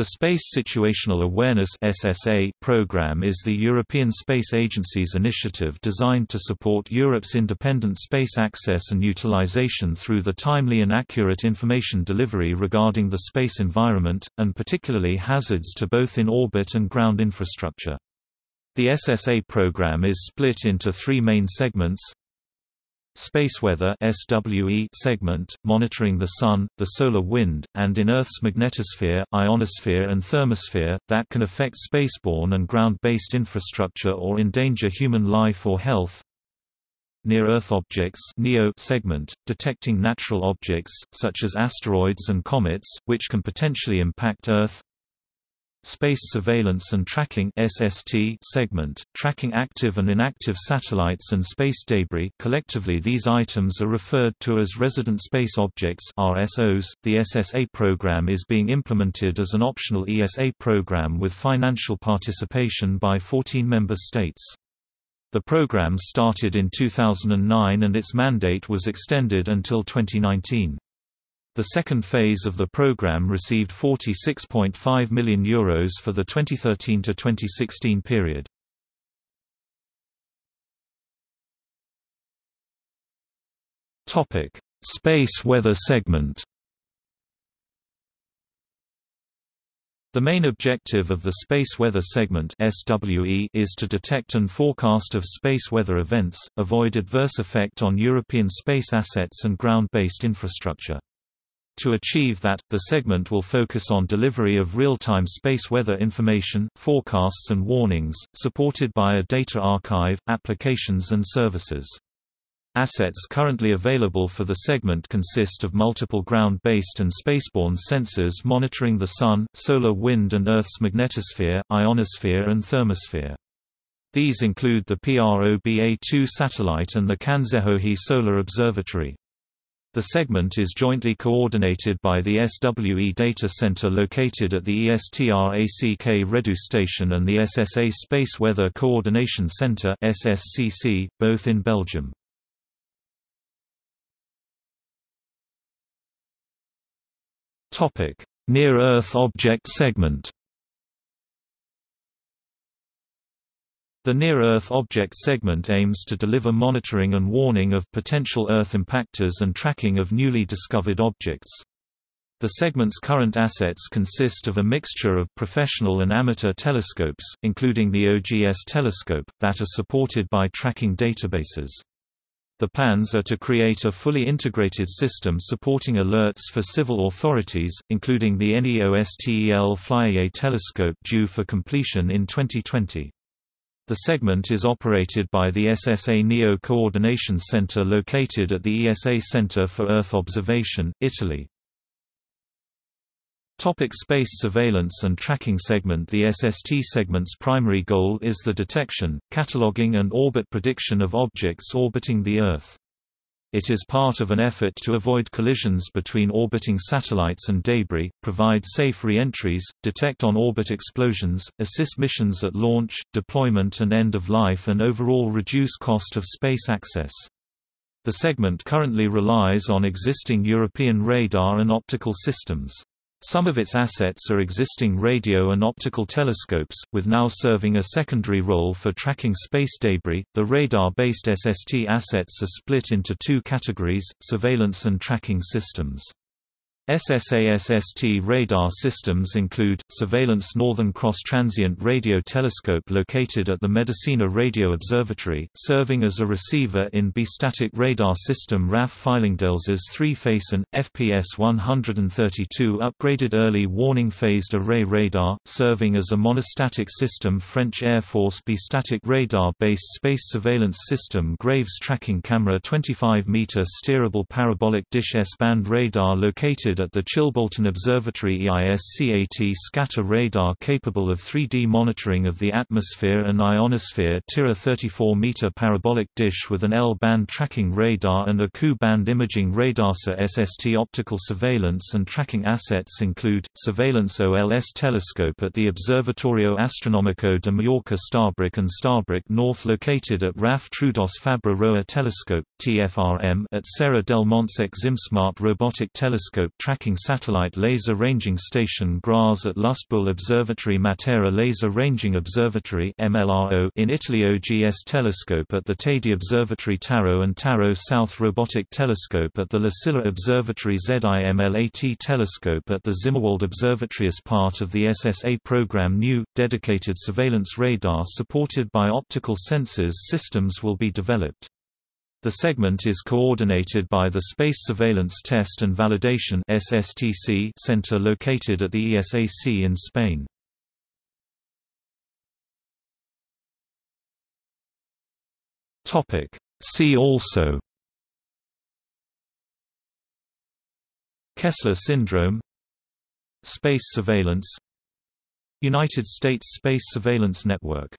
The Space Situational Awareness (SSA) program is the European Space Agency's initiative designed to support Europe's independent space access and utilization through the timely and accurate information delivery regarding the space environment, and particularly hazards to both in-orbit and ground infrastructure. The SSA program is split into three main segments Spaceweather SWE segment, monitoring the Sun, the solar wind, and in Earth's magnetosphere, ionosphere and thermosphere, that can affect spaceborne and ground-based infrastructure or endanger human life or health. Near-Earth Objects NEO segment, detecting natural objects, such as asteroids and comets, which can potentially impact Earth Space Surveillance and Tracking (SST) segment, tracking active and inactive satellites and space debris. Collectively, these items are referred to as resident space objects (RSOs). The SSA program is being implemented as an optional ESA program with financial participation by 14 member states. The program started in 2009 and its mandate was extended until 2019. The second phase of the program received €46.5 million Euros for the 2013–2016 period. Space weather segment The main objective of the Space Weather Segment (SWE) is to detect and forecast of space weather events, avoid adverse effect on European space assets and ground-based infrastructure. To achieve that, the segment will focus on delivery of real-time space weather information, forecasts and warnings, supported by a data archive, applications and services. Assets currently available for the segment consist of multiple ground-based and spaceborne sensors monitoring the Sun, solar wind and Earth's magnetosphere, ionosphere and thermosphere. These include the PROBA-2 satellite and the Kanzelhöhe Solar Observatory. The segment is jointly coordinated by the SWE Data Center located at the ESTRACK Redu Station and the SSA Space Weather Coordination Center SSCC, both in Belgium. Near-Earth Object Segment The Near-Earth Object segment aims to deliver monitoring and warning of potential Earth impactors and tracking of newly discovered objects. The segment's current assets consist of a mixture of professional and amateur telescopes, including the OGS telescope, that are supported by tracking databases. The plans are to create a fully integrated system supporting alerts for civil authorities, including the NEOSTEL Flyeye telescope due for completion in 2020. The segment is operated by the SSA NEO Coordination Center located at the ESA Center for Earth Observation, Italy. Topic space surveillance and tracking segment The SST segment's primary goal is the detection, cataloging and orbit prediction of objects orbiting the Earth. It is part of an effort to avoid collisions between orbiting satellites and debris, provide safe re-entries, detect on-orbit explosions, assist missions at launch, deployment and end of life and overall reduce cost of space access. The segment currently relies on existing European radar and optical systems. Some of its assets are existing radio and optical telescopes, with now serving a secondary role for tracking space debris. The radar based SST assets are split into two categories surveillance and tracking systems. SSASST radar systems include, Surveillance Northern Cross Transient Radio Telescope located at the Medicina Radio Observatory, serving as a receiver in bistatic radar system RAF Fylingdales three-face and, FPS-132 upgraded early warning phased array radar, serving as a monostatic system French Air Force bistatic radar-based space surveillance system Graves Tracking Camera 25-meter steerable parabolic dish S-band radar located at the Chilbolton Observatory EISCAT scatter radar capable of 3D monitoring of the atmosphere and ionosphere TIRA 34-meter parabolic dish with an L-band tracking radar and a Ku-band imaging radar. SST optical surveillance and tracking assets include, Surveillance OLS telescope at the Observatorio Astronomico de Mallorca Starbrook and Starbrook North located at RAF Troodos Fabra Roa Telescope, TFRM at Serra del Montsec Zimsmart Robotic Telescope Tracking Satellite Laser Ranging Station Graz at Lustbühel Observatory Matera Laser Ranging Observatory in Italy OGS Telescope at the Teide Observatory TAROT and TAROT South Robotic Telescope at the La Silla Observatory ZIMLAT Telescope at the Zimmerwald Observatory as part of the SSA program new, dedicated surveillance radar supported by optical sensors systems will be developed. The segment is coordinated by the Space Surveillance Test and Validation (SSTC) Center located at the ESAC in Spain. Topic: See also Kessler syndrome Space surveillance United States Space Surveillance Network